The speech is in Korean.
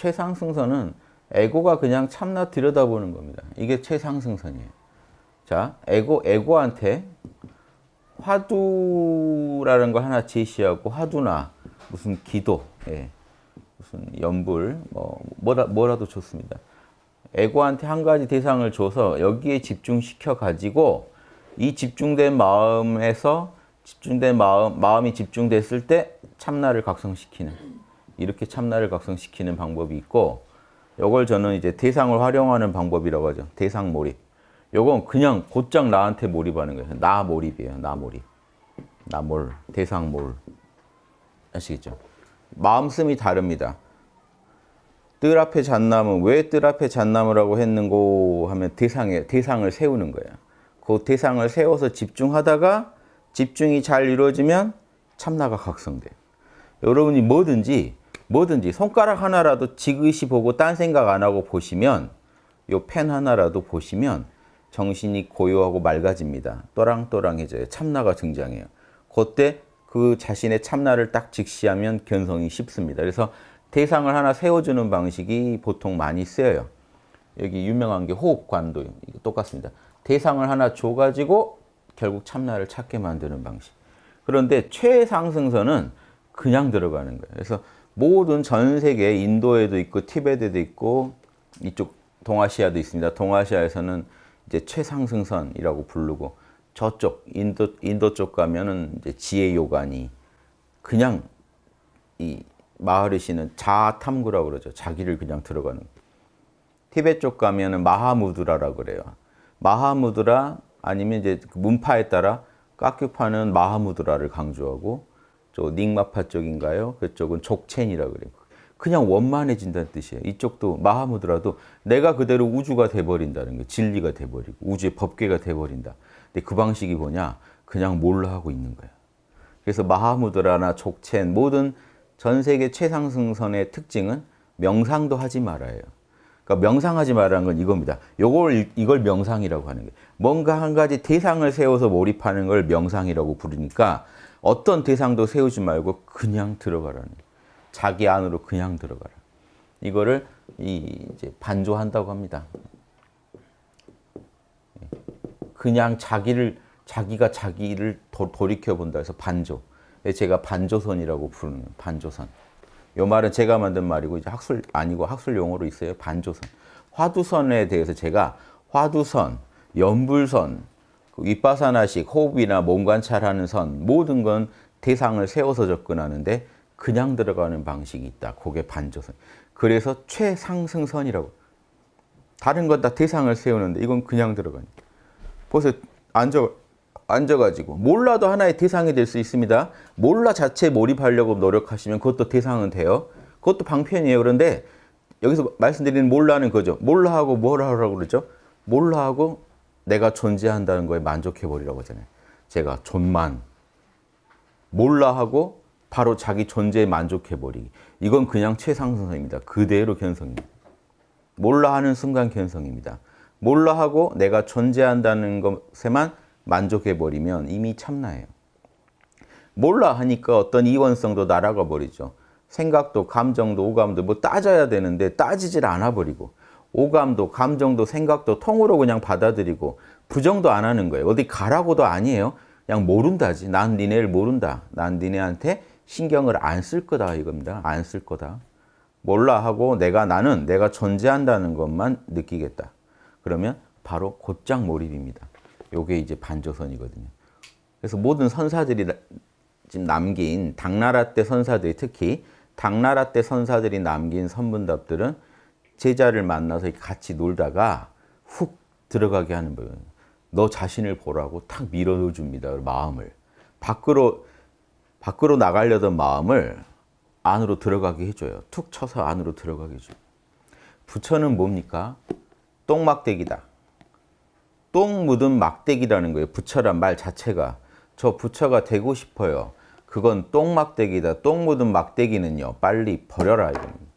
최상승선은 에고가 그냥 참나 들여다보는 겁니다. 이게 최상승선이에요. 자, 에고, 에고한테 화두라는 거 하나 제시하고 화두나 무슨 기도, 예, 무슨 연불, 뭐 뭐라, 뭐라도 좋습니다. 에고한테 한 가지 대상을 줘서 여기에 집중시켜 가지고 이 집중된 마음에서 집중된 마음, 마음이 집중됐을 때 참나를 각성시키는 이렇게 참나를 각성시키는 방법이 있고 요걸 저는 이제 대상을 활용하는 방법이라고 하죠. 대상 몰입. 요건 그냥 곧장 나한테 몰입하는 거예요. 나 몰입이에요. 나 몰입. 나 몰, 대상 몰. 아시겠죠? 마음씀이 다릅니다. 뜰 앞에 잣나무, 왜 뜰 앞에 잣나무라고 했는고 하면 대상에, 대상을 세우는 거예요. 그 대상을 세워서 집중하다가 집중이 잘 이루어지면 참나가 각성돼요. 여러분이 뭐든지 뭐든지 손가락 하나라도 지그시 보고 딴 생각 안 하고 보시면 요 펜 하나라도 보시면 정신이 고요하고 맑아집니다. 또랑또랑해져요. 참나가 등장해요. 그때 그 자신의 참나를 딱 직시하면 견성이 쉽습니다. 그래서 대상을 하나 세워주는 방식이 보통 많이 쓰여요. 여기 유명한 게 호흡관도 똑같습니다. 대상을 하나 줘가지고 결국 참나를 찾게 만드는 방식. 그런데 최상승선은 그냥 들어가는 거예요. 그래서 모든 전 세계 인도에도 있고 티베트에도 있고 이쪽 동아시아도 있습니다. 동아시아에서는 이제 최상승선이라고 부르고 저쪽 인도 인도 쪽 가면은 이제 지혜 요간이 그냥 이 마하리시는 자탐구라고 그러죠. 자기를 그냥 들어가는. 티베트 쪽 가면은 마하무드라라고 그래요. 마하무드라 아니면 이제 그 문파에 따라 깍큐파는 마하무드라를 강조하고 저 닉마파 쪽인가요? 그쪽은 족첸이라고 그래요. 그냥 원만해진다는 뜻이에요. 이쪽도 마하무드라도 내가 그대로 우주가 돼버린다는 거 진리가 돼버리고 우주의 법계가 돼버린다. 근데 그 방식이 뭐냐? 그냥 몰라 하고 있는 거야. 그래서 마하무드라나 족첸 모든 전 세계 최상승선의 특징은 명상도 하지 말아요. 그러니까 명상하지 말라는 건 이겁니다. 요걸 이걸 명상이라고 하는 거예요. 뭔가 한 가지 대상을 세워서 몰입하는 걸 명상이라고 부르니까 어떤 대상도 세우지 말고 그냥 들어가라는. 자기 안으로 그냥 들어가라. 이거를 이 이제 반조한다고 합니다. 그냥 자기를 자기가 자기를 도, 돌이켜 본다 해서 반조. 제가 반조선이라고 부르는 반조선. 요 말은 제가 만든 말이고 이제 학술 아니고 학술 용어로 있어요. 반조선. 화두선에 대해서 제가 화두선, 연불선, 그 윗바사나식 호흡이나 몸 관찰하는 선 모든 건 대상을 세워서 접근하는데 그냥 들어가는 방식이 있다. 그게 반조선. 그래서 최상승선이라고. 다른 건 다 대상을 세우는데 이건 그냥 들어가니까. 벌써 앉아, 앉아가지고 몰라도 하나의 대상이 될 수 있습니다. 몰라 자체에 몰입하려고 노력하시면 그것도 대상은 돼요. 그것도 방편이에요. 그런데 여기서 말씀드리는 몰라는 거죠. 몰라 하고 뭘 하라고 그러죠? 몰라 하고 내가 존재한다는 거에 만족해버리라고 하잖아요. 제가 존만. 몰라 하고 바로 자기 존재에 만족해버리기. 이건 그냥 최상승선입니다. 그대로 견성입니다. 몰라 하는 순간 견성입니다. 몰라 하고 내가 존재한다는 것에만 만족해버리면 이미 참나예요. 몰라 하니까 어떤 이원성도 날아가 버리죠. 생각도 감정도 오감도 뭐 따져야 되는데 따지질 않아 버리고 오감도 감정도 생각도 통으로 그냥 받아들이고 부정도 안 하는 거예요. 어디 가라고도 아니에요. 그냥 모른다지. 난 니네를 모른다. 난 니네한테 신경을 안 쓸 거다 이겁니다. 안 쓸 거다. 몰라 하고 내가 나는 내가 존재한다는 것만 느끼겠다. 그러면 바로 곧장 몰입입니다. 요게 이제 반조선이거든요. 그래서 모든 선사들이 지금 남긴 당나라 때 선사들이 특히 당나라 때 선사들이 남긴 선문답들은 제자를 만나서 같이 놀다가 훅 들어가게 하는 거예요. 너 자신을 보라고 탁 밀어넣어 줍니다. 마음을. 밖으로 밖으로 나가려던 마음을 안으로 들어가게 해줘요. 툭 쳐서 안으로 들어가게 해줘요. 부처는 뭡니까? 똥막대기다. 똥 묻은 막대기라는 거예요. 부처란 말 자체가. 저 부처가 되고 싶어요. 그건 똥막대기다. 똥 묻은 막대기는요. 빨리 버려라. 이겁니다.